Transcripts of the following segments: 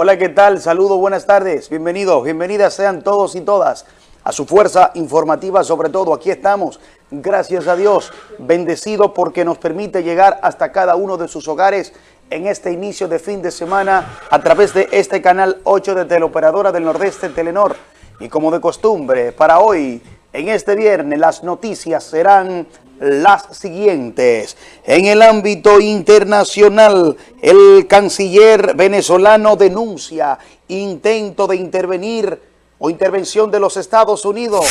Hola, ¿qué tal? Saludos, buenas tardes. Bienvenidos, bienvenidas sean todos y todas a su fuerza informativa, sobre todo. Aquí estamos, gracias a Dios, bendecido porque nos permite llegar hasta cada uno de sus hogares en este inicio de fin de semana a través de este canal 8 de Teleoperadora del Nordeste Telenor. Y como de costumbre, para hoy, en este viernes, las noticias serán las siguientes. En el ámbito internacional, el canciller venezolano denuncia intento de intervenir o intervención de los Estados Unidos.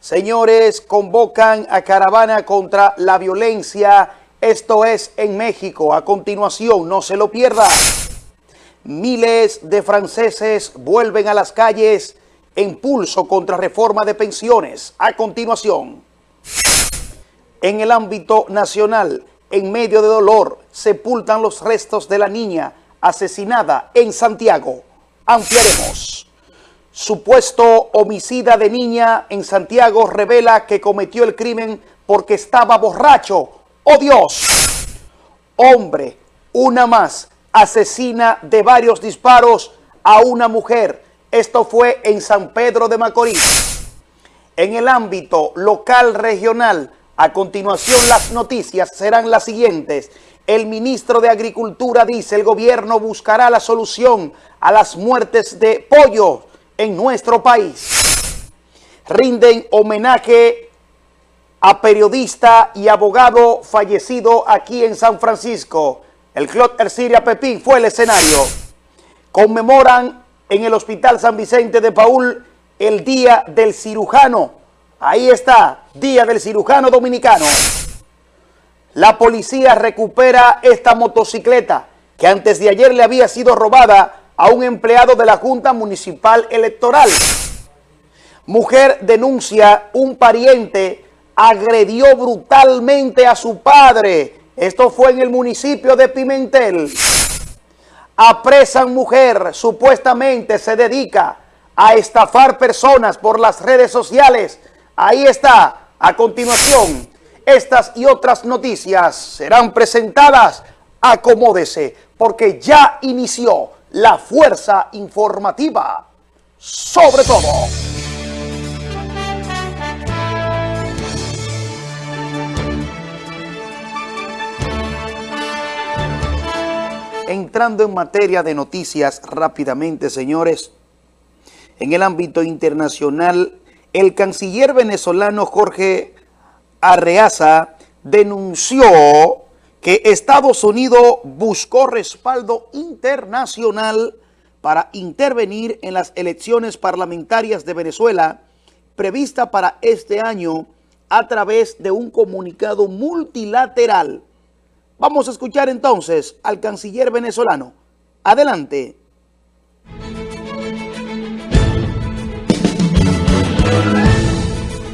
Señores, convocan a caravana contra la violencia. Esto es en México. A continuación, no se lo pierda. Miles de franceses vuelven a las calles en pulso contra reforma de pensiones. A continuación en el ámbito nacional, en medio de dolor, sepultan los restos de la niña asesinada en Santiago. Ampliaremos. Supuesto homicida de niña en Santiago revela que cometió el crimen porque estaba borracho. ¡Oh Dios! Hombre, una más, asesina de varios disparos a una mujer. Esto fue en San Pedro de Macorís. En el ámbito local regional, a continuación, las noticias serán las siguientes. El ministro de Agricultura dice el gobierno buscará la solución a las muertes de pollo en nuestro país. Rinden homenaje a periodista y abogado fallecido aquí en San Francisco. El Club Erciria Pepín fue el escenario. Conmemoran en el Hospital San Vicente de Paul el Día del Cirujano Ahí está, Día del Cirujano Dominicano. La policía recupera esta motocicleta que antes de ayer le había sido robada a un empleado de la Junta Municipal Electoral. Mujer denuncia un pariente agredió brutalmente a su padre. Esto fue en el municipio de Pimentel. Apresan mujer, supuestamente se dedica a estafar personas por las redes sociales Ahí está. A continuación, estas y otras noticias serán presentadas. Acomódese, porque ya inició la fuerza informativa. Sobre todo. Entrando en materia de noticias rápidamente, señores, en el ámbito internacional, el canciller venezolano Jorge Arreaza denunció que Estados Unidos buscó respaldo internacional para intervenir en las elecciones parlamentarias de Venezuela prevista para este año a través de un comunicado multilateral. Vamos a escuchar entonces al canciller venezolano. Adelante.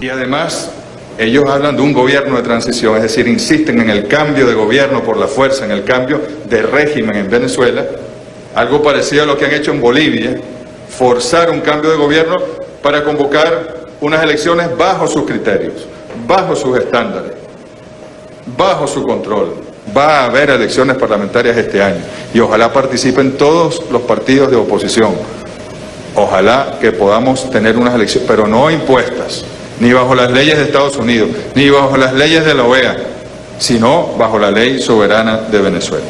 Y además, ellos hablan de un gobierno de transición, es decir, insisten en el cambio de gobierno por la fuerza, en el cambio de régimen en Venezuela, algo parecido a lo que han hecho en Bolivia, forzar un cambio de gobierno para convocar unas elecciones bajo sus criterios, bajo sus estándares, bajo su control. Va a haber elecciones parlamentarias este año y ojalá participen todos los partidos de oposición Ojalá que podamos tener unas elecciones, pero no impuestas, ni bajo las leyes de Estados Unidos, ni bajo las leyes de la OEA, sino bajo la ley soberana de Venezuela.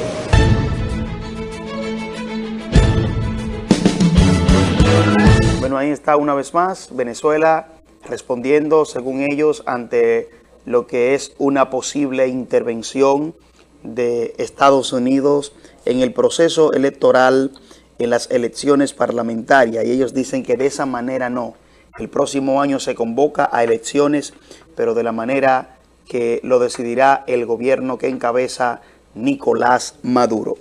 Bueno, ahí está una vez más Venezuela respondiendo, según ellos, ante lo que es una posible intervención de Estados Unidos en el proceso electoral en las elecciones parlamentarias y ellos dicen que de esa manera no. El próximo año se convoca a elecciones, pero de la manera que lo decidirá el gobierno que encabeza Nicolás Maduro.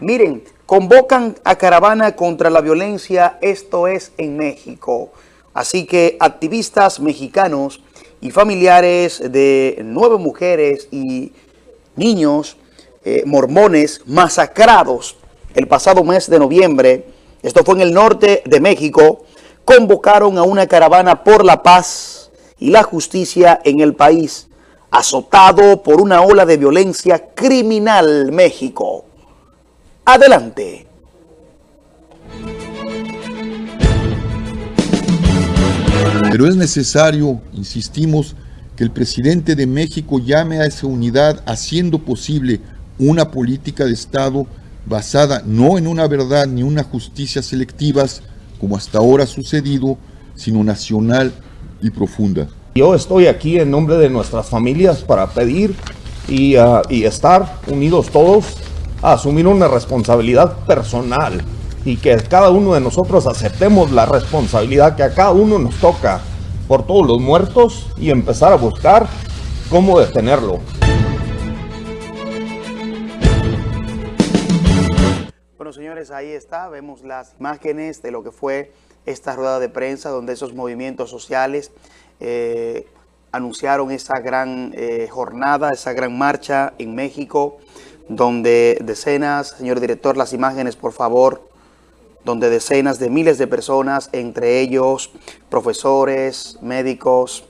Miren, convocan a caravana contra la violencia, esto es en México. Así que activistas mexicanos y familiares de nueve mujeres y niños eh, mormones masacrados el pasado mes de noviembre, esto fue en el norte de México, convocaron a una caravana por la paz y la justicia en el país, azotado por una ola de violencia criminal México. Adelante. Pero es necesario, insistimos, que el presidente de México llame a esa unidad haciendo posible una política de Estado basada no en una verdad ni una justicia selectivas, como hasta ahora ha sucedido, sino nacional y profunda. Yo estoy aquí en nombre de nuestras familias para pedir uh, y estar unidos todos a asumir una responsabilidad personal y que cada uno de nosotros aceptemos la responsabilidad que a cada uno nos toca por todos los muertos y empezar a buscar cómo detenerlo. Bueno, señores, ahí está. Vemos las imágenes de lo que fue esta rueda de prensa donde esos movimientos sociales eh, anunciaron esa gran eh, jornada, esa gran marcha en México, donde decenas, señor director, las imágenes, por favor, donde decenas de miles de personas, entre ellos profesores, médicos.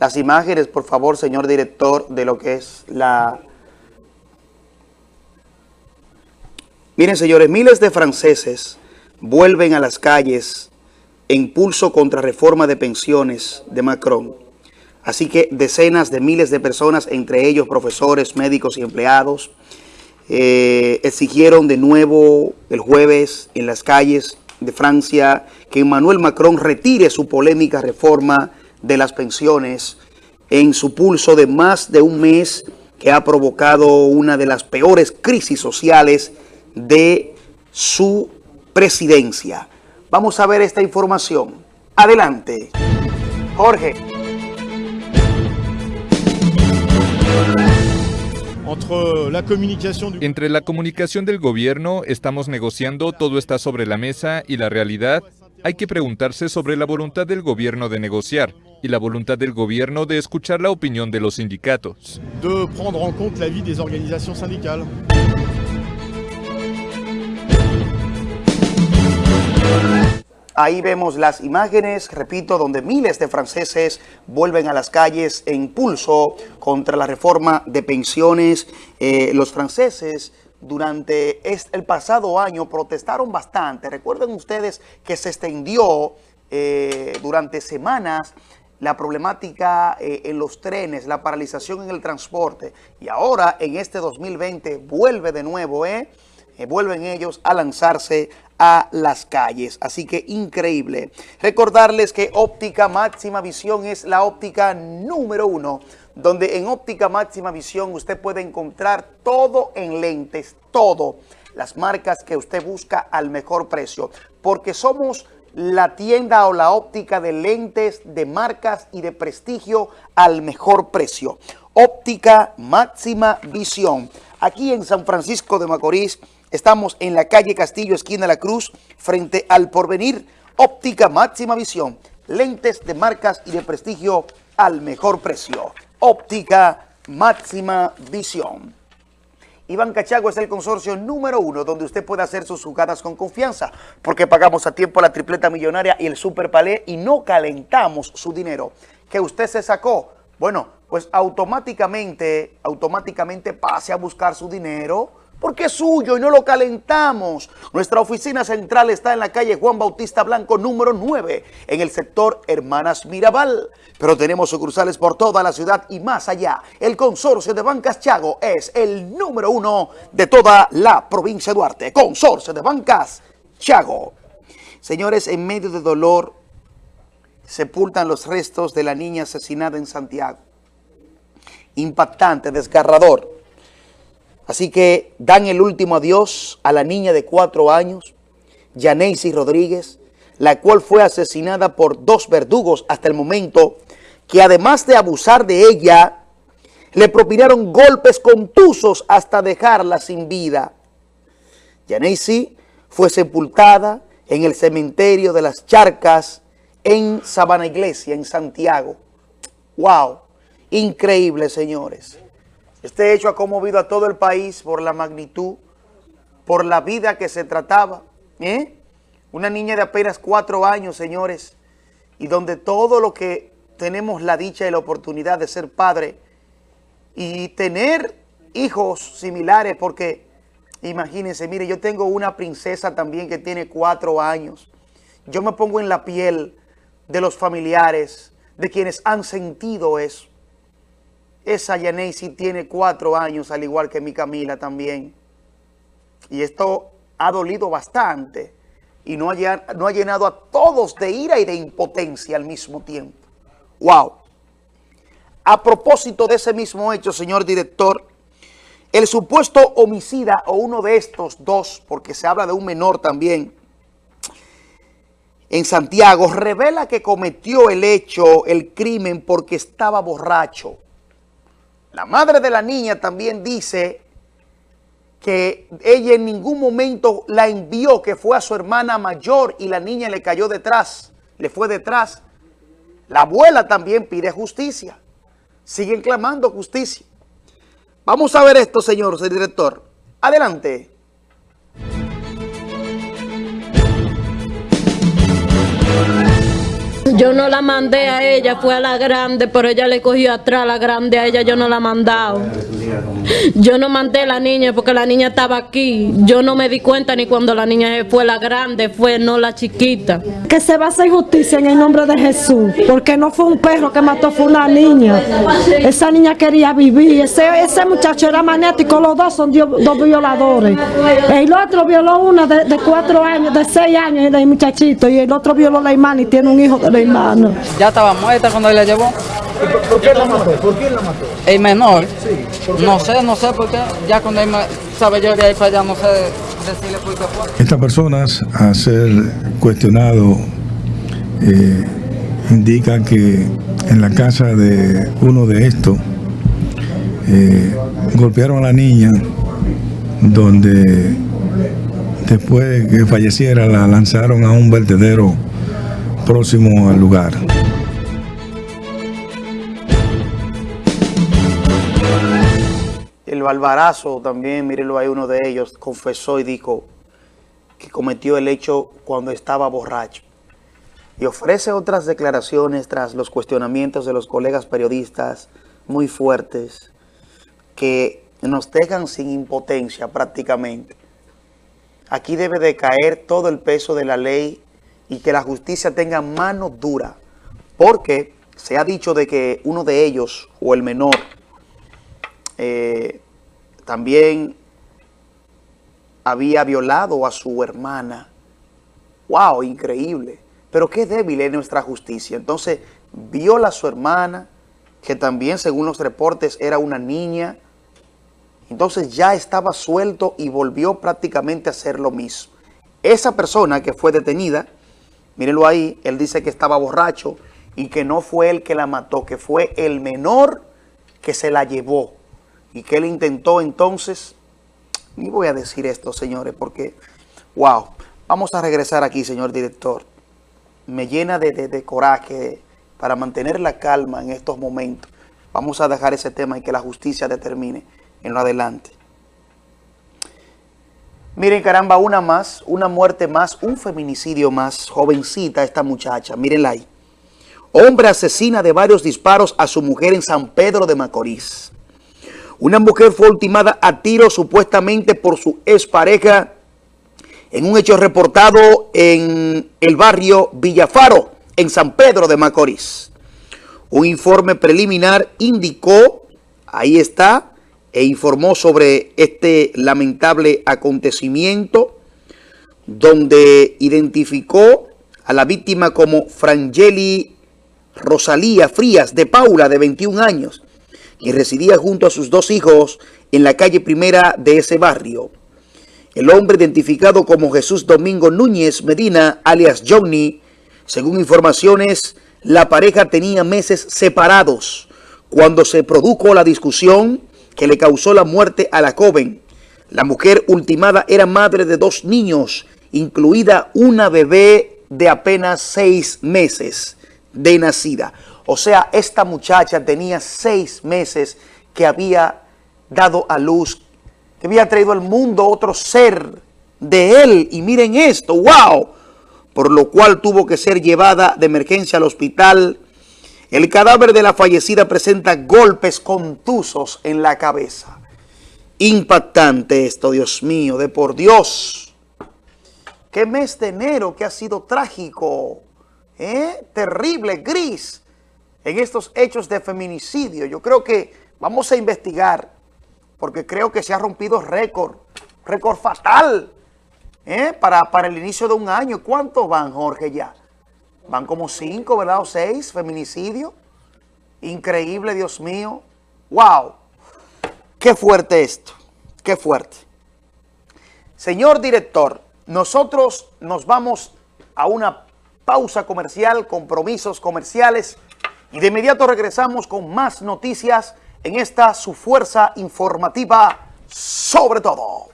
Las imágenes, por favor, señor director, de lo que es la... Miren, señores, miles de franceses vuelven a las calles en pulso contra reforma de pensiones de Macron. Así que decenas de miles de personas, entre ellos profesores, médicos y empleados, eh, exigieron de nuevo el jueves en las calles de Francia que Emmanuel Macron retire su polémica reforma de las pensiones en su pulso de más de un mes que ha provocado una de las peores crisis sociales de su presidencia. Vamos a ver esta información. Adelante. Jorge. Entre la comunicación del gobierno, estamos negociando, todo está sobre la mesa y la realidad, hay que preguntarse sobre la voluntad del gobierno de negociar y la voluntad del gobierno de escuchar la opinión de los sindicatos. De prendre en compte des organisations syndicales. Ahí vemos las imágenes, repito, donde miles de franceses vuelven a las calles en pulso contra la reforma de pensiones. Eh, los franceses durante el pasado año protestaron bastante. Recuerden ustedes que se extendió eh, durante semanas la problemática eh, en los trenes, la paralización en el transporte. Y ahora, en este 2020, vuelve de nuevo, ¿eh? vuelven ellos a lanzarse a las calles. Así que increíble. Recordarles que óptica máxima visión es la óptica número uno, donde en óptica máxima visión usted puede encontrar todo en lentes, todo. Las marcas que usted busca al mejor precio, porque somos la tienda o la óptica de lentes de marcas y de prestigio al mejor precio. Óptica máxima visión. Aquí en San Francisco de Macorís, Estamos en la calle Castillo, esquina La Cruz, frente al Porvenir, óptica máxima visión, lentes de marcas y de prestigio al mejor precio. Óptica máxima visión. Iván Cachago es el consorcio número uno donde usted puede hacer sus jugadas con confianza porque pagamos a tiempo la tripleta millonaria y el super palé y no calentamos su dinero que usted se sacó. Bueno, pues automáticamente, automáticamente pase a buscar su dinero porque es suyo y no lo calentamos. Nuestra oficina central está en la calle Juan Bautista Blanco número 9, en el sector Hermanas Mirabal. Pero tenemos sucursales por toda la ciudad y más allá. El consorcio de Bancas Chago es el número uno de toda la provincia de Duarte. Consorcio de Bancas Chago. Señores, en medio de dolor, sepultan los restos de la niña asesinada en Santiago. Impactante, desgarrador. Así que dan el último adiós a la niña de cuatro años, Yaneisi Rodríguez, la cual fue asesinada por dos verdugos hasta el momento, que además de abusar de ella, le propinaron golpes contusos hasta dejarla sin vida. Yaneisi fue sepultada en el cementerio de las Charcas en Sabana Iglesia, en Santiago. ¡Wow! Increíble, señores. Este hecho ha conmovido a todo el país por la magnitud, por la vida que se trataba. ¿eh? Una niña de apenas cuatro años, señores, y donde todo lo que tenemos la dicha y la oportunidad de ser padre y tener hijos similares, porque imagínense, mire, yo tengo una princesa también que tiene cuatro años. Yo me pongo en la piel de los familiares, de quienes han sentido eso. Esa Yanesi tiene cuatro años, al igual que mi Camila también. Y esto ha dolido bastante y no ha, no ha llenado a todos de ira y de impotencia al mismo tiempo. ¡Wow! A propósito de ese mismo hecho, señor director, el supuesto homicida o uno de estos dos, porque se habla de un menor también, en Santiago, revela que cometió el hecho, el crimen, porque estaba borracho. La madre de la niña también dice que ella en ningún momento la envió, que fue a su hermana mayor y la niña le cayó detrás, le fue detrás. La abuela también pide justicia. Siguen clamando justicia. Vamos a ver esto, señor, director. Adelante. Yo no la mandé a ella, fue a la grande, pero ella le cogió atrás la grande, a ella yo no la mandado. Yo no mandé a la niña porque la niña estaba aquí. Yo no me di cuenta ni cuando la niña fue la grande, fue no la chiquita. Que se va a hacer justicia en el nombre de Jesús, porque no fue un perro que mató, fue una niña. Esa niña quería vivir, ese, muchacho era magnético, los dos son dos violadores. El otro violó una de, cuatro años, de seis años del muchachito, y el otro violó la hermana y tiene un hijo de la hermana. Ya estaba muerta cuando él la llevó. ¿Por qué la mató? ¿Por quién la mató? El menor. No sé, no sé por qué. Ya cuando él sabe yo de ahí para allá, no sé decirle por qué fue. Estas personas, a ser cuestionado, eh, indican que en la casa de uno de estos eh, golpearon a la niña, donde después de que falleciera la lanzaron a un vertedero próximo al lugar. El Balbarazo también, mírenlo ahí, uno de ellos confesó y dijo que cometió el hecho cuando estaba borracho. Y ofrece otras declaraciones tras los cuestionamientos de los colegas periodistas muy fuertes que nos dejan sin impotencia prácticamente. Aquí debe de caer todo el peso de la ley y que la justicia tenga mano dura, porque se ha dicho de que uno de ellos, o el menor, eh, también había violado a su hermana. ¡Wow! Increíble. Pero qué débil es nuestra justicia. Entonces, viola a su hermana, que también, según los reportes, era una niña. Entonces ya estaba suelto y volvió prácticamente a hacer lo mismo. Esa persona que fue detenida, mírenlo ahí, él dice que estaba borracho y que no fue él que la mató, que fue el menor que se la llevó y que él intentó entonces, y voy a decir esto, señores, porque, wow, vamos a regresar aquí, señor director. Me llena de, de coraje para mantener la calma en estos momentos. Vamos a dejar ese tema y que la justicia determine en lo adelante. Miren, caramba, una más, una muerte más, un feminicidio más. Jovencita esta muchacha, mírenla ahí. Hombre asesina de varios disparos a su mujer en San Pedro de Macorís. Una mujer fue ultimada a tiro supuestamente por su expareja en un hecho reportado en el barrio Villafaro, en San Pedro de Macorís. Un informe preliminar indicó, ahí está, e informó sobre este lamentable acontecimiento donde identificó a la víctima como Frangeli Rosalía Frías de Paula, de 21 años, quien residía junto a sus dos hijos en la calle primera de ese barrio. El hombre identificado como Jesús Domingo Núñez Medina, alias Johnny, según informaciones, la pareja tenía meses separados cuando se produjo la discusión que le causó la muerte a la joven. La mujer ultimada era madre de dos niños, incluida una bebé de apenas seis meses de nacida. O sea, esta muchacha tenía seis meses que había dado a luz, que había traído al mundo otro ser de él. Y miren esto, wow, por lo cual tuvo que ser llevada de emergencia al hospital. El cadáver de la fallecida presenta golpes contusos en la cabeza. Impactante esto, Dios mío, de por Dios. Qué mes de enero que ha sido trágico ¿eh? terrible, gris, en estos hechos de feminicidio. Yo creo que vamos a investigar, porque creo que se ha rompido récord, récord fatal, ¿eh? para, para el inicio de un año. ¿Cuántos van, Jorge, ya? Van como cinco, ¿verdad? O seis feminicidios. Increíble, Dios mío. ¡Wow! ¡Qué fuerte esto! ¡Qué fuerte! Señor director, nosotros nos vamos a una pausa comercial, compromisos comerciales y de inmediato regresamos con más noticias en esta su fuerza informativa sobre todo.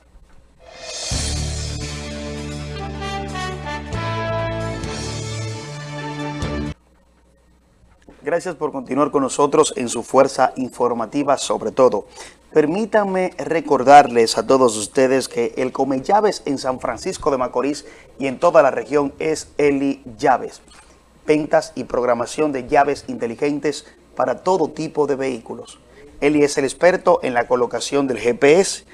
Gracias por continuar con nosotros en su fuerza informativa sobre todo. Permítanme recordarles a todos ustedes que el Come Llaves en San Francisco de Macorís y en toda la región es Eli Llaves. Ventas y programación de llaves inteligentes para todo tipo de vehículos. Eli es el experto en la colocación del GPS.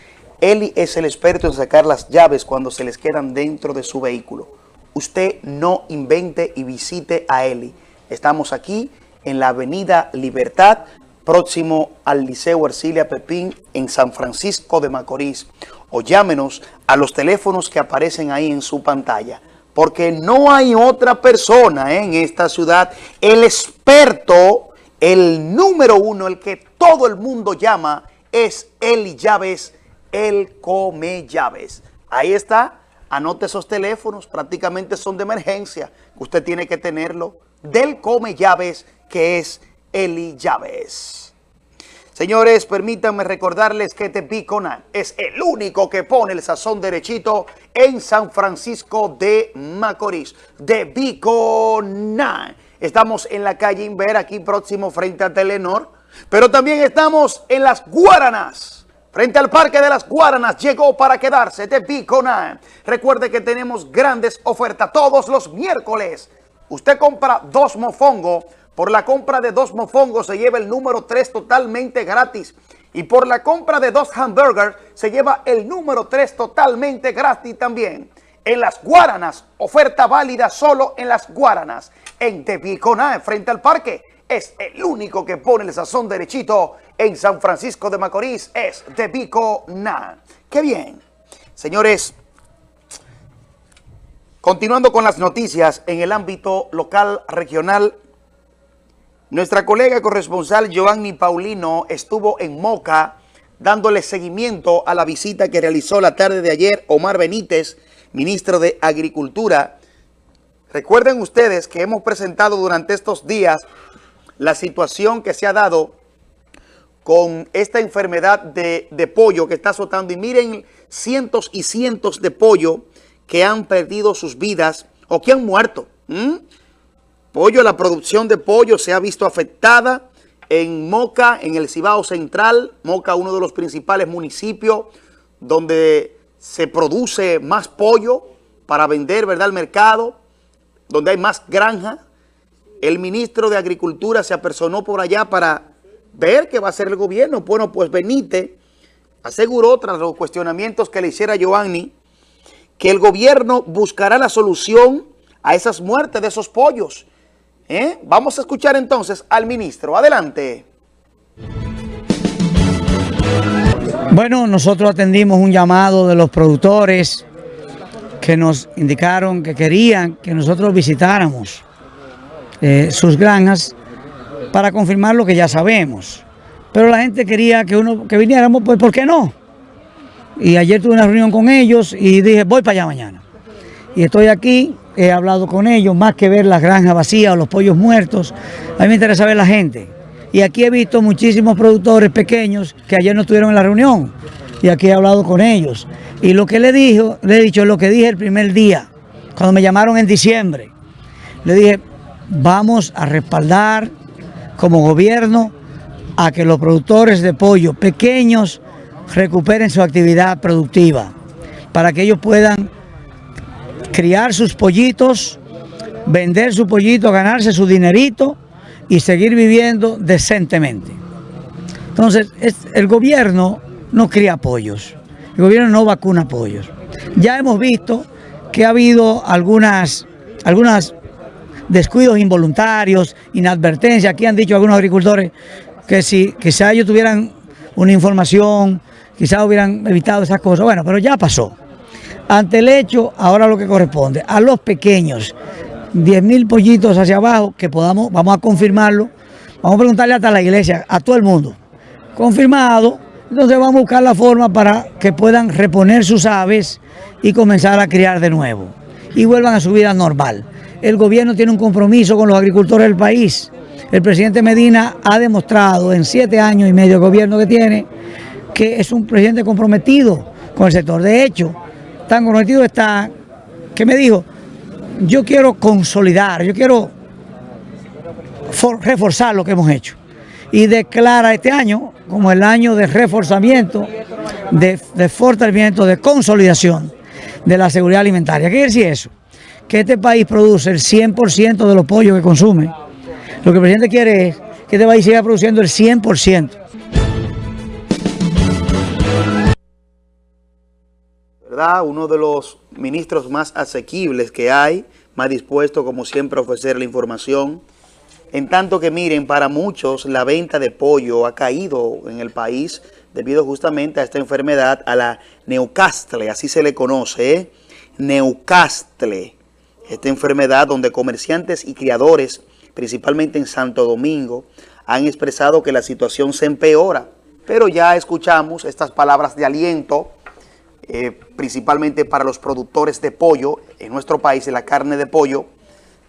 Eli es el experto en sacar las llaves cuando se les quedan dentro de su vehículo. Usted no invente y visite a Eli. Estamos aquí en la avenida Libertad, próximo al Liceo Ercilia Pepín en San Francisco de Macorís. O llámenos a los teléfonos que aparecen ahí en su pantalla. Porque no hay otra persona ¿eh? en esta ciudad, el experto, el número uno, el que todo el mundo llama, es Eli Llaves, el Come Llaves. Ahí está, anote esos teléfonos, prácticamente son de emergencia. Usted tiene que tenerlo del Come Llaves, que es Eli Llaves. Señores, permítanme recordarles que Tepiconan es el único que pone el sazón derechito en San Francisco de Macorís. De Biconan. Estamos en la calle Inver, aquí próximo frente a Telenor. Pero también estamos en las Guaranas. Frente al Parque de las Guaranas llegó para quedarse de Biconan. Recuerde que tenemos grandes ofertas todos los miércoles. Usted compra dos mofongos por la compra de dos mofongos se lleva el número 3 totalmente gratis. Y por la compra de dos hamburgers se lleva el número 3 totalmente gratis también. En las Guaranas, oferta válida solo en las Guaranas. En Tepiconá, frente al parque, es el único que pone el sazón derechito en San Francisco de Macorís. Es Tepiconá. ¡Qué bien! Señores, continuando con las noticias en el ámbito local, regional nuestra colega corresponsal Giovanni Paulino estuvo en Moca dándole seguimiento a la visita que realizó la tarde de ayer Omar Benítez, ministro de Agricultura. Recuerden ustedes que hemos presentado durante estos días la situación que se ha dado con esta enfermedad de, pollo que está azotando. Y miren cientos y cientos de pollo que han perdido sus vidas o que han muerto. Pollo, la producción de pollo se ha visto afectada en Moca, en el Cibao Central. Moca, uno de los principales municipios donde se produce más pollo para vender, ¿verdad?, al mercado, donde hay más granja. El ministro de Agricultura se apersonó por allá para ver qué va a hacer el gobierno. Bueno, pues Benítez aseguró, tras los cuestionamientos que le hiciera Giovanni, que el gobierno buscará la solución a esas muertes de esos pollos ¿Eh? Vamos a escuchar entonces al ministro. Adelante. Bueno, nosotros atendimos un llamado de los productores que nos indicaron que querían que nosotros visitáramos eh, sus granjas para confirmar lo que ya sabemos. Pero la gente quería que uno que viniéramos, pues ¿por qué no? Y ayer tuve una reunión con ellos y dije, voy para allá mañana. Y estoy aquí he hablado con ellos, más que ver las granjas vacías o los pollos muertos, a mí me interesa ver la gente. Y aquí he visto muchísimos productores pequeños que ayer no estuvieron en la reunión y aquí he hablado con ellos. Y lo que le, dijo, le he dicho lo que dije el primer día, cuando me llamaron en diciembre. Le dije, vamos a respaldar como gobierno a que los productores de pollo pequeños recuperen su actividad productiva, para que ellos puedan criar sus pollitos, vender su pollito, ganarse su dinerito y seguir viviendo decentemente. Entonces, el gobierno no cría pollos, el gobierno no vacuna pollos. Ya hemos visto que ha habido algunas, algunas descuidos involuntarios, inadvertencia. Aquí han dicho algunos agricultores que si quizá ellos tuvieran una información, quizá hubieran evitado esas cosas. Bueno, pero ya pasó. Ante el hecho, ahora lo que corresponde a los pequeños, 10 mil pollitos hacia abajo, que podamos, vamos a confirmarlo, vamos a preguntarle hasta la iglesia, a todo el mundo, confirmado, entonces vamos a buscar la forma para que puedan reponer sus aves y comenzar a criar de nuevo y vuelvan a su vida normal. El gobierno tiene un compromiso con los agricultores del país. El presidente Medina ha demostrado en siete años y medio de gobierno que tiene que es un presidente comprometido con el sector. De hecho, tan comprometido está que me dijo, yo quiero consolidar, yo quiero reforzar lo que hemos hecho. Y declara este año como el año de reforzamiento, de, de fortalecimiento, de consolidación de la seguridad alimentaria. ¿Qué quiere decir eso? Que este país produce el 100% de los pollos que consume. Lo que el presidente quiere es que este país siga produciendo el 100%. ¿verdad? Uno de los ministros más asequibles que hay, más dispuesto como siempre a ofrecer la información. En tanto que miren, para muchos la venta de pollo ha caído en el país debido justamente a esta enfermedad, a la Neucastle, así se le conoce, ¿eh? Neucastle. Esta enfermedad donde comerciantes y criadores, principalmente en Santo Domingo, han expresado que la situación se empeora. Pero ya escuchamos estas palabras de aliento eh, principalmente para los productores de pollo en nuestro país, de la carne de pollo,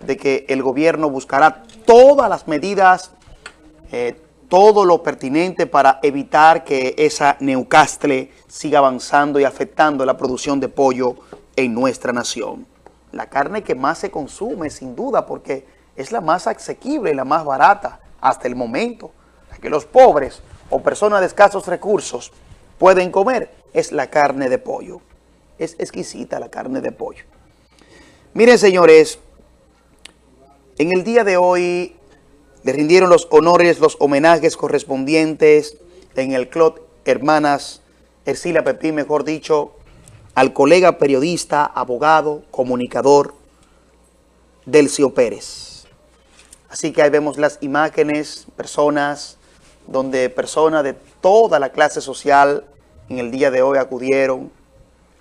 de que el gobierno buscará todas las medidas, eh, todo lo pertinente para evitar que esa Neucastle siga avanzando y afectando la producción de pollo en nuestra nación. La carne que más se consume, sin duda, porque es la más asequible y la más barata hasta el momento. que los pobres o personas de escasos recursos pueden comer es la carne de pollo. Es exquisita la carne de pollo. Miren, señores, en el día de hoy le rindieron los honores, los homenajes correspondientes en el Club Hermanas Ercilia Pepín, mejor dicho, al colega periodista, abogado, comunicador, Delcio Pérez. Así que ahí vemos las imágenes, personas, donde personas de toda la clase social en el día de hoy acudieron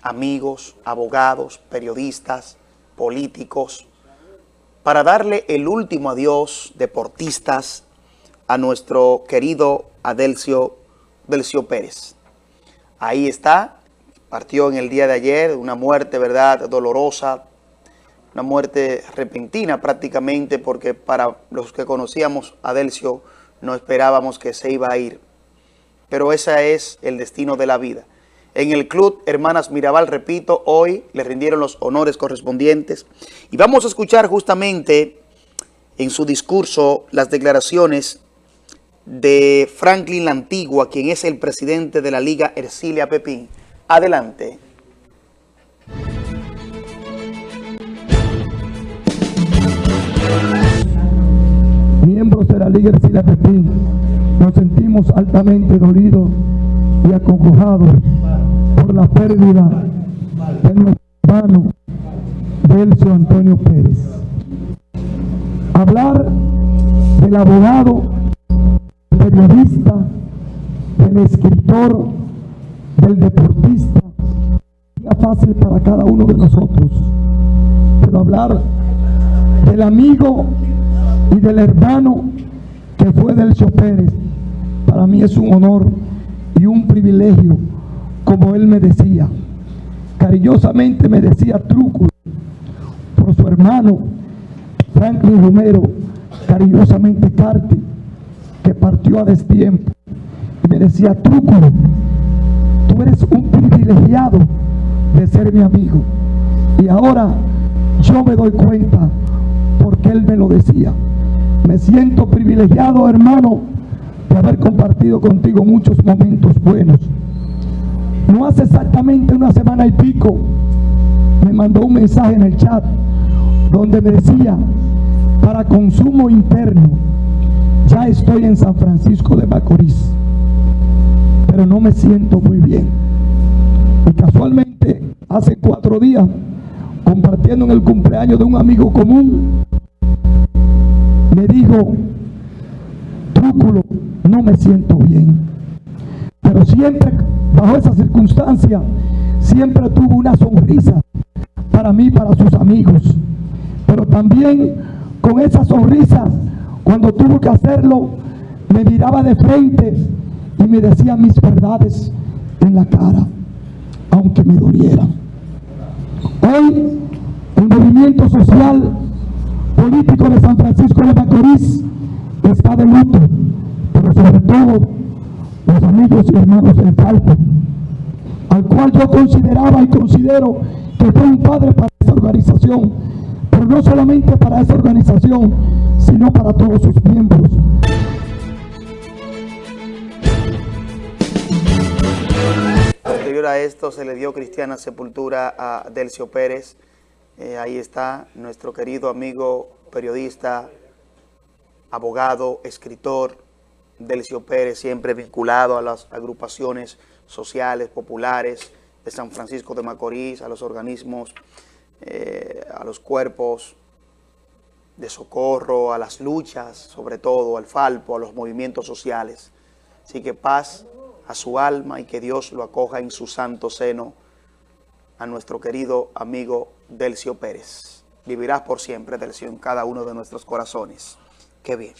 amigos, abogados, periodistas, políticos, para darle el último adiós, deportistas, a nuestro querido Adelcio, Delcio Pérez. Ahí está, partió en el día de ayer, una muerte, ¿verdad?, dolorosa, una muerte repentina prácticamente, porque para los que conocíamos a Adelcio no esperábamos que se iba a ir pero ese es el destino de la vida. En el Club Hermanas Mirabal, repito, hoy le rindieron los honores correspondientes. Y vamos a escuchar justamente en su discurso las declaraciones de Franklin la Antigua, quien es el presidente de la Liga Ercilia Pepín. Adelante. Miembros de la Liga Ercilia Pepín nos sentimos altamente dolidos y acongojados por la pérdida de nuestro hermano Delcio Antonio Pérez. Hablar del abogado, del periodista, del escritor, del deportista, sería fácil para cada uno de nosotros. Pero hablar del amigo y del hermano que fue Delcio Pérez, para mí es un honor y un privilegio, como él me decía. Cariñosamente me decía truco por su hermano Franklin Romero, cariñosamente Carti, que partió a destiempo. Y me decía, truco, tú eres un privilegiado de ser mi amigo. Y ahora yo me doy cuenta porque él me lo decía. Me siento privilegiado, hermano, haber compartido contigo muchos momentos buenos. No hace exactamente una semana y pico me mandó un mensaje en el chat donde me decía, para consumo interno, ya estoy en San Francisco de Macorís, pero no me siento muy bien. Y casualmente, hace cuatro días, compartiendo en el cumpleaños de un amigo común, algo trúculo, no me siento bien. Pero siempre, bajo esa circunstancia, siempre tuvo una sonrisa para mí, para sus amigos. Pero también con esa sonrisa, cuando tuvo que hacerlo, me miraba de frente y me decía mis verdades en la cara, aunque me doliera. Hoy, el movimiento social político de San Francisco de Macorís está de luto, pero sobre todo los amigos y hermanos del Falco, al cual yo consideraba y considero que fue un padre para esa organización, pero no solamente para esa organización, sino para todos sus miembros. Posterior a esto se le dio cristiana sepultura a Delcio Pérez. Eh, ahí está nuestro querido amigo periodista, abogado, escritor, Delcio Pérez, siempre vinculado a las agrupaciones sociales, populares de San Francisco de Macorís, a los organismos, eh, a los cuerpos de socorro, a las luchas, sobre todo al Falpo, a los movimientos sociales. Así que paz a su alma y que Dios lo acoja en su santo seno a nuestro querido amigo Delcio Pérez. Vivirás por siempre, Delcio, en cada uno de nuestros corazones. Qué bien.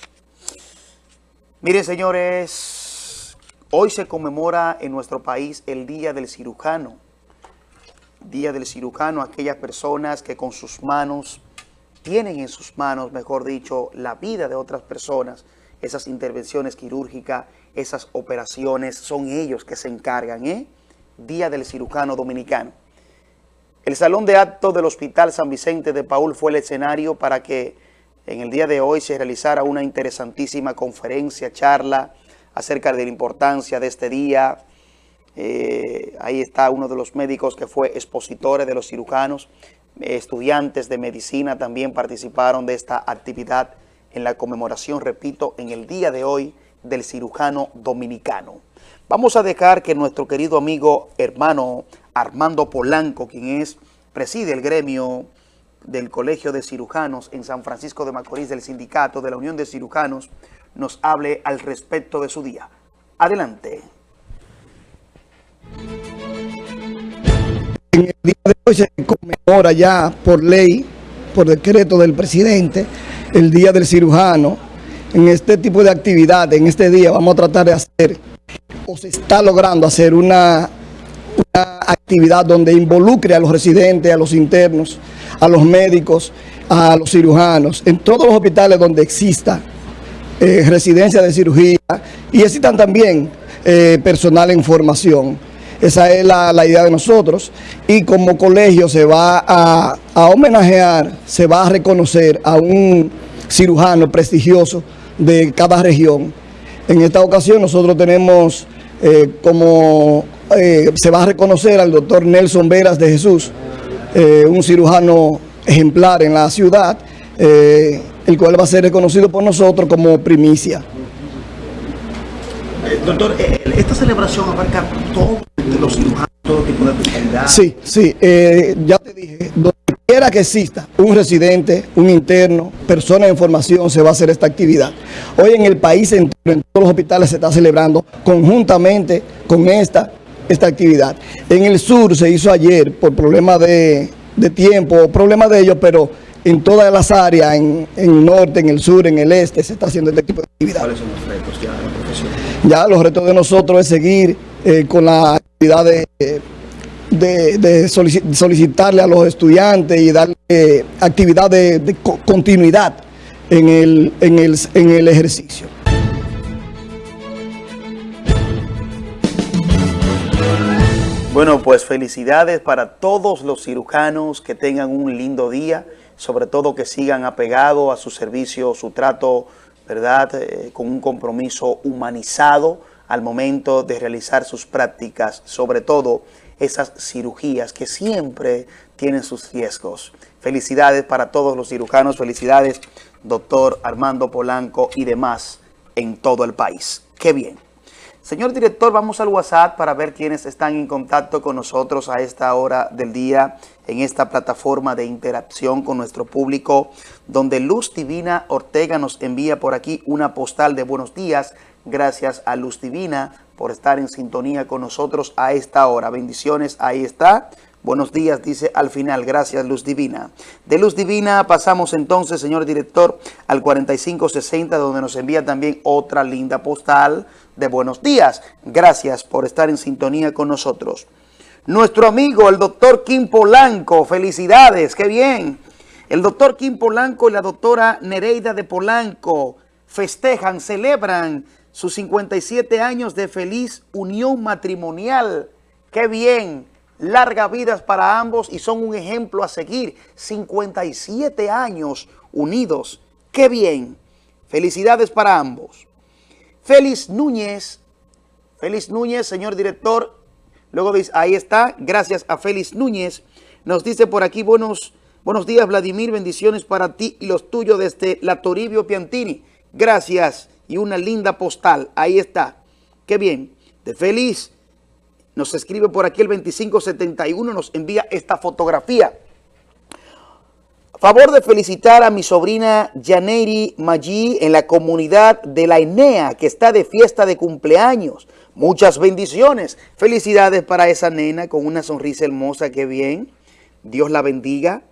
Miren, señores, hoy se conmemora en nuestro país el Día del Cirujano. Día del Cirujano, aquellas personas que con sus manos, tienen en sus manos, mejor dicho, la vida de otras personas, esas intervenciones quirúrgicas, esas operaciones, son ellos que se encargan, ¿eh? Día del Cirujano Dominicano. El Salón de Actos del Hospital San Vicente de Paul fue el escenario para que en el día de hoy se realizara una interesantísima conferencia, charla acerca de la importancia de este día. Eh, ahí está uno de los médicos que fue expositores de los cirujanos. estudiantes de medicina también participaron de esta actividad en la conmemoración, repito, en el día de hoy del cirujano dominicano. Vamos a dejar que nuestro querido amigo hermano Armando Polanco, quien es, preside el gremio del Colegio de Cirujanos en San Francisco de Macorís, del Sindicato de la Unión de Cirujanos, nos hable al respecto de su día. Adelante. En el día de hoy se conmemora ya por ley, por decreto del presidente, el Día del Cirujano. En este tipo de actividad, en este día, vamos a tratar de hacer, o se está logrando hacer una actividad donde involucre a los residentes, a los internos, a los médicos, a los cirujanos, en todos los hospitales donde exista eh, residencia de cirugía y existan también eh, personal en formación. Esa es la, idea de nosotros y como colegio se va a, homenajear, se va a reconocer a un cirujano prestigioso de cada región. En esta ocasión nosotros tenemos eh, como, se va a reconocer al doctor Nelson Veras de Jesús, eh, un cirujano ejemplar en la ciudad, eh, el cual va a ser reconocido por nosotros como primicia. Eh, doctor, esta celebración abarca todos los cirujanos, todo tipo de especialidad. Sí, sí, ya te dije, quiera que exista un residente, un interno, persona en formación, se va a hacer esta actividad. Hoy en el país, en todos los hospitales se está celebrando conjuntamente con esta esta actividad. En el sur se hizo ayer por problemas de, tiempo, problemas de ellos, pero en todas las áreas, en, el norte, en el sur, en el este, se está haciendo este tipo de actividad. ¿Cuáles son los retos ya de la profesión? Ya los retos de nosotros es seguir eh, con la actividad de, solicitarle a los estudiantes y darle actividad de, continuidad en el, en el ejercicio. Bueno, pues felicidades para todos los cirujanos que tengan un lindo día, sobre todo que sigan apegados a su servicio, su trato, ¿verdad?, eh, con un compromiso humanizado al momento de realizar sus prácticas, sobre todo esas cirugías que siempre tienen sus riesgos. Felicidades para todos los cirujanos, felicidades doctor Armando Polanco y demás en todo el país. ¡Qué bien! Señor director, vamos al WhatsApp para ver quiénes están en contacto con nosotros a esta hora del día en esta plataforma de interacción con nuestro público, donde Luz Divina Ortega nos envía por aquí una postal de buenos días. Gracias a Luz Divina por estar en sintonía con nosotros a esta hora. Bendiciones, ahí está. Buenos días, dice al final. Gracias, Luz Divina. De Luz Divina pasamos entonces, señor director, al 4560, donde nos envía también otra linda postal de buenos días. Gracias por estar en sintonía con nosotros. Nuestro amigo, el doctor Kim Polanco, felicidades, qué bien. El doctor Kim Polanco y la doctora Nereida de Polanco festejan, celebran sus 57 años de feliz unión matrimonial. Qué bien largas vidas para ambos y son un ejemplo a seguir. 57 años unidos. ¡Qué bien! Felicidades para ambos. Félix Núñez, Félix Núñez, señor director, luego dice, ahí está, gracias a Félix Núñez, nos dice por aquí, buenos, buenos días Vladimir, bendiciones para ti y los tuyos desde la Toribio Piantini, gracias y una linda postal, ahí está, qué bien, de Félix nos escribe por aquí el 2571, nos envía esta fotografía. Favor de felicitar a mi sobrina Janeiri Maggi en la comunidad de la Enea, que está de fiesta de cumpleaños. Muchas bendiciones. Felicidades para esa nena con una sonrisa hermosa, qué bien. Dios la bendiga.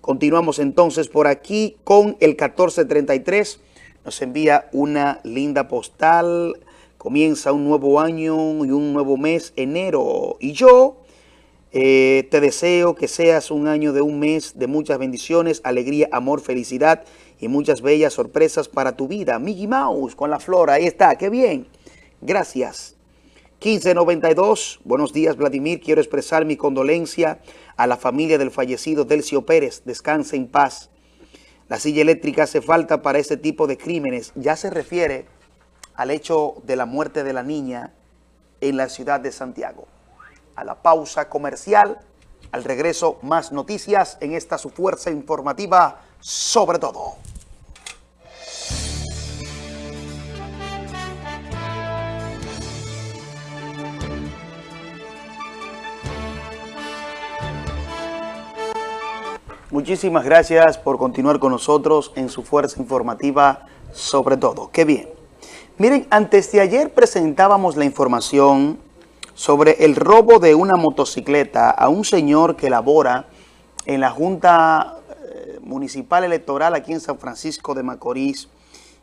Continuamos entonces por aquí con el 1433. Nos envía una linda postal Comienza un nuevo año y un nuevo mes, enero. Y yo eh, te deseo que seas un año de un mes de muchas bendiciones, alegría, amor, felicidad y muchas bellas sorpresas para tu vida. Mickey Mouse con la flora, ahí está, qué bien. Gracias. 1592, buenos días Vladimir, quiero expresar mi condolencia a la familia del fallecido Delcio Pérez, descanse en paz. La silla eléctrica hace falta para ese tipo de crímenes, ya se refiere al hecho de la muerte de la niña en la ciudad de Santiago. A la pausa comercial, al regreso más noticias en esta su fuerza informativa sobre todo. Muchísimas gracias por continuar con nosotros en su fuerza informativa sobre todo. ¡Qué bien! Miren, antes de ayer presentábamos la información sobre el robo de una motocicleta a un señor que labora en la Junta eh, Municipal Electoral aquí en San Francisco de Macorís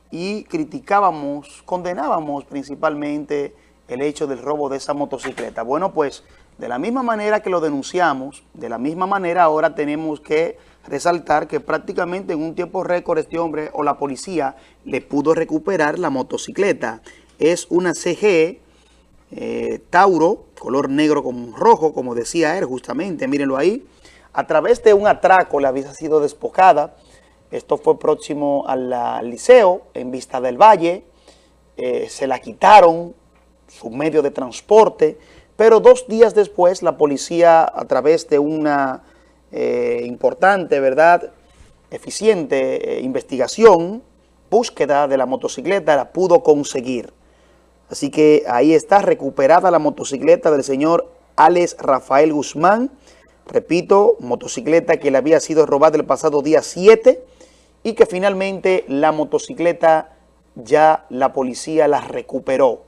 y criticábamos, condenábamos principalmente el hecho del robo de esa motocicleta. Bueno, pues de la misma manera que lo denunciamos, de la misma manera ahora tenemos que resaltar que prácticamente en un tiempo récord este hombre o la policía le pudo recuperar la motocicleta. Es una CG eh, Tauro, color negro con rojo, como decía él justamente, mírenlo ahí. A través de un atraco le había sido despojada. Esto fue próximo al, liceo, en Vista del Valle. Eh, se la quitaron, su medio de transporte, pero dos días después la policía a través de una eh, importante, ¿verdad?, eficiente eh, investigación, búsqueda de la motocicleta, la pudo conseguir. Así que ahí está recuperada la motocicleta del señor Alex Rafael Guzmán. Repito, motocicleta que le había sido robada el pasado día 7 y que finalmente la motocicleta ya la policía la recuperó.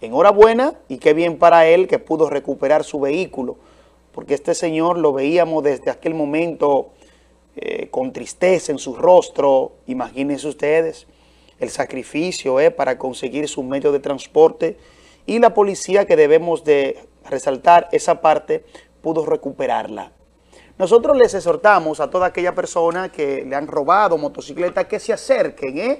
Enhorabuena y qué bien para él que pudo recuperar su vehículo porque este señor lo veíamos desde aquel momento eh, con tristeza en su rostro, imagínense ustedes, el sacrificio eh, para conseguir su medio de transporte y la policía que debemos de resaltar esa parte pudo recuperarla. Nosotros les exhortamos a toda aquella persona que le han robado motocicleta que se acerquen, ¿eh?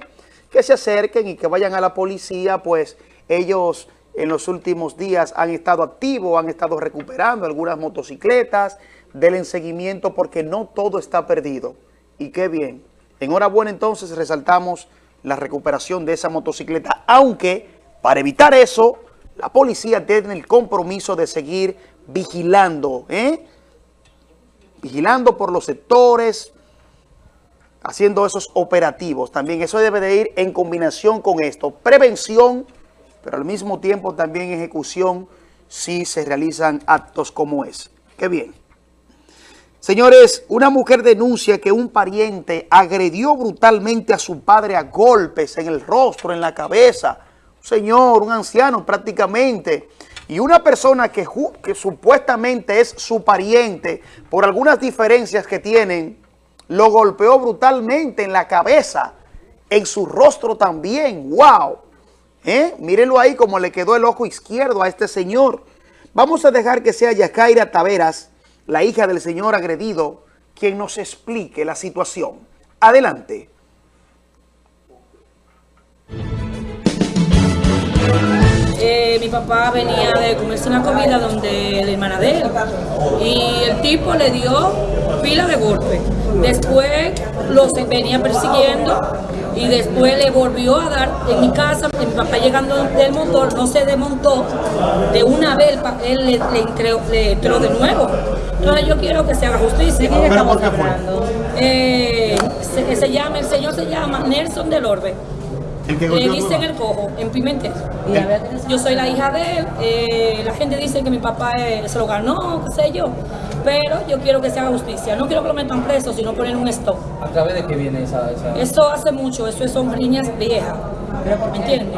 que se acerquen y que vayan a la policía, pues ellos en los últimos días han estado activos, han estado recuperando algunas motocicletas, del seguimiento porque no todo está perdido. Y qué bien. Enhorabuena entonces resaltamos la recuperación de esa motocicleta, aunque para evitar eso, la policía tiene el compromiso de seguir vigilando, ¿eh? vigilando por los sectores, haciendo esos operativos. También eso debe de ir en combinación con esto, prevención pero al mismo tiempo también ejecución si se realizan actos como es. Qué bien. Señores, una mujer denuncia que un pariente agredió brutalmente a su padre a golpes en el rostro, en la cabeza. Un señor, un anciano prácticamente. Y una persona que, que supuestamente es su pariente, por algunas diferencias que tienen, lo golpeó brutalmente en la cabeza, en su rostro también. ¡Wow! ¿Eh? Mírenlo ahí como le quedó el ojo izquierdo a este señor. Vamos a dejar que sea Yacaira Taveras, la hija del señor agredido, quien nos explique la situación. Adelante. Eh, mi papá venía de comerse una comida donde la hermana de él y el tipo le dio pila de golpe. Después los venía persiguiendo y después le volvió a dar en mi casa, mi papá llegando del motor no se desmontó, de una vez él le, entró, de nuevo. Entonces yo quiero que se haga justicia. ¿Pero por qué fue? Eh, se, llama, el señor se llama Nelson del Orbe. Le dicen el cojo, en Pimentel. Yo soy la hija de él, eh, la gente dice que mi papá se lo ganó, qué sé yo pero yo quiero que se haga justicia. No quiero que lo metan preso, sino poner un stop. ¿A través de qué viene esa...? esa... Eso hace mucho, eso son riñas viejas, ¿me entiendes?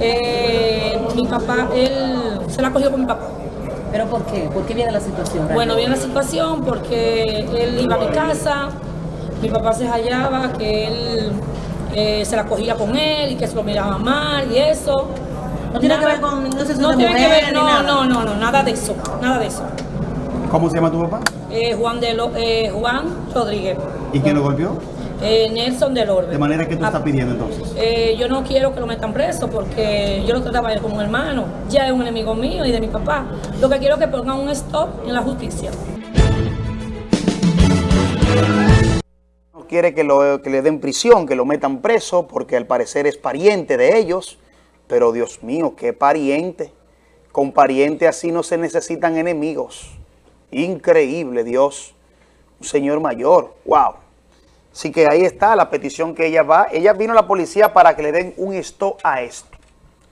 Eh, mi papá, él se la cogió con mi papá. ¿Pero por qué? ¿Por qué viene la situación? Bueno, viene la situación porque él iba a mi casa, mi papá se hallaba que él eh, se la cogía con él y que se lo miraba mal y eso. No tiene que ver con no, no tiene que ver, no, no, no, no, nada de eso, nada de eso. ¿Cómo se llama tu papá? Eh, Juan, de eh, Juan Rodríguez. ¿Y quién lo golpeó? Eh, Nelson del Orbe. De manera que tú estás ah, pidiendo entonces. Eh, yo no quiero que lo metan preso porque yo lo trataba como un hermano. Ya es un enemigo mío y de mi papá. Lo que quiero es que pongan un stop en la justicia. Quiere que, lo, que le den prisión, que lo metan preso porque al parecer es pariente de ellos. Pero Dios mío, qué pariente. Con pariente así no se necesitan enemigos. Increíble, Dios. Un señor mayor. Wow. Así que ahí está la petición que ella va. Ella vino a la policía para que le den un stop a esto.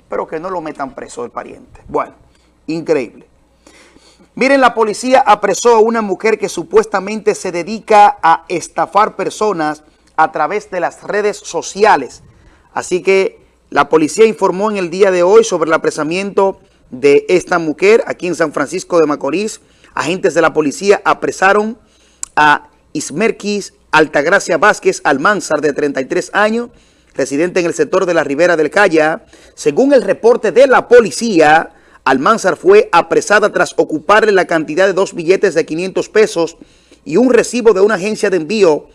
Pero que no lo metan preso el pariente. Bueno, increíble. Miren, la policía apresó a una mujer que supuestamente se dedica a estafar personas a través de las redes sociales. Así que la policía informó en el día de hoy sobre el apresamiento de esta mujer aquí en San Francisco de Macorís. Agentes de la policía apresaron a Ismerquis Altagracia Vázquez Almanzar, de 33 años, residente en el sector de la Ribera del Calla. Según el reporte de la policía, Almanzar fue apresada tras ocuparle la cantidad de dos billetes de 500 pesos y un recibo de una agencia de envío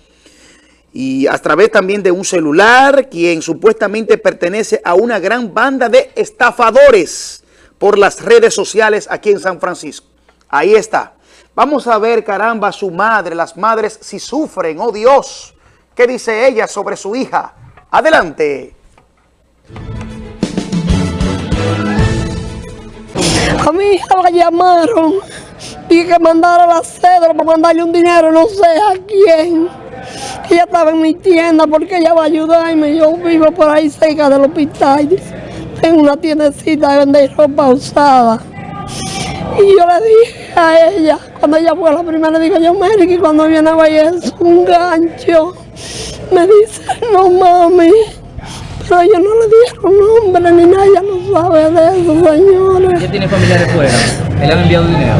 y a través también de un celular, quien supuestamente pertenece a una gran banda de estafadores por las redes sociales aquí en San Francisco. Ahí está. Vamos a ver, caramba, su madre, las madres si sufren, oh Dios. ¿Qué dice ella sobre su hija? Adelante. A mi hija la llamaron. Dije que mandara la cédula para mandarle un dinero, no sé a quién. Ella estaba en mi tienda porque ella va a ayudarme. Yo vivo por ahí cerca del hospital. Tengo una tiendecita de vender ropa usada. Y yo le dije a ella, cuando ella fue la primera, le digo yo, Mary, que cuando viene a es un gancho. Me dice, no mami. Pero ellos no le dieron nombre ni nada, ella no sabe de eso, señores. ¿Ella tiene familiares fuera? ¿Él ha enviado dinero?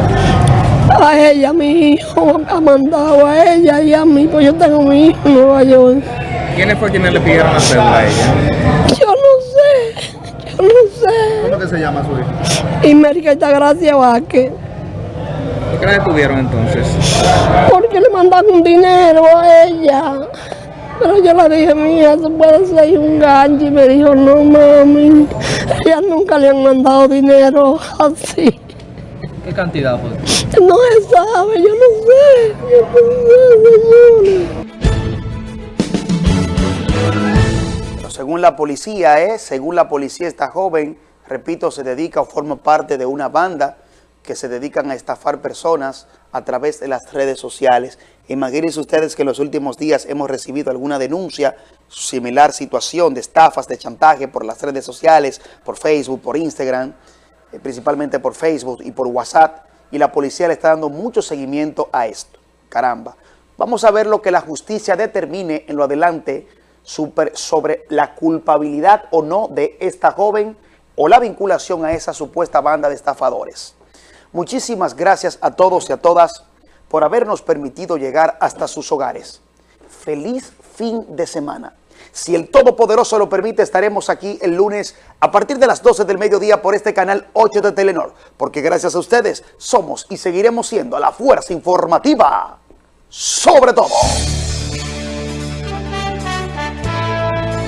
A ella, mi hijo, ha mandado a ella y a mí, pues yo tengo mi hijo en Nueva York. ¿Quiénes fue quienes le pidieron la cédula a ella? Yo no sé. No sé. ¿Cómo que se llama su hija? Y Merita Gracia Vázquez. ¿Por qué la detuvieron entonces? Porque le mandaron un dinero a ella. Pero yo le dije, mía, eso puede ser un gancho. Y me dijo, no, mami. Ella nunca le han mandado dinero así. ¿Qué cantidad fue? No se sabe, yo no sé. Yo no sé, señores. según la policía, ¿eh? según la policía, esta joven, repito, se dedica o forma parte de una banda que se dedican a estafar personas a través de las redes sociales. Imagínense ustedes que en los últimos días hemos recibido alguna denuncia, similar situación de estafas, de chantaje por las redes sociales, por Facebook, por Instagram, eh, principalmente por Facebook y por WhatsApp, y la policía le está dando mucho seguimiento a esto. Caramba. Vamos a ver lo que la justicia determine en lo adelante sobre la culpabilidad o no de esta joven o la vinculación a esa supuesta banda de estafadores. Muchísimas gracias a todos y a todas por habernos permitido llegar hasta sus hogares. Feliz fin de semana. Si el Todopoderoso lo permite, estaremos aquí el lunes a partir de las 12 del mediodía por este canal 8 de Telenor, porque gracias a ustedes somos y seguiremos siendo la fuerza informativa sobre todo.